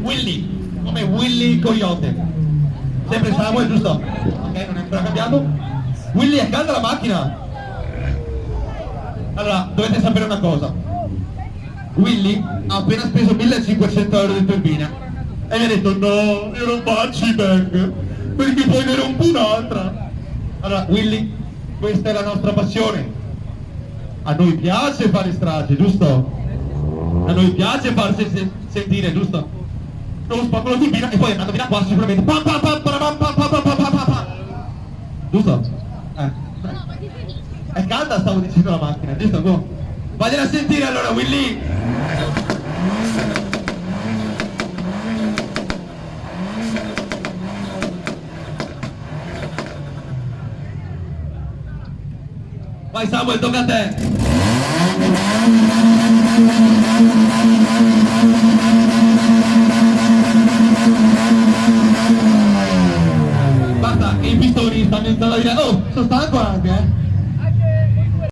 Willy, come Willy Coyote. Sempre Samuel, giusto? Ok, non è ancora cambiato. Willy, è calda la macchina? Allora, dovete sapere una cosa. Willy ha appena speso 1500 euro di turbina e mi ha detto no, io non faccio i bang perché poi ne rompo un'altra. Allora, Willy, questa è la nostra passione. A noi piace fare strage, giusto? A noi piace farsi se- sentire, giusto? Non spacco la turbina e poi andando via qua sicuramente pam pam pam pam pam pam pam pam pam pam Giusto? Eh. È calda stavo dicendo la macchina, giusto? Boh. Vagliela a sentire allora Willy! Vai Samuel, tocca a te! इतनी story सामने चला गया ओ सस्ता को आ गया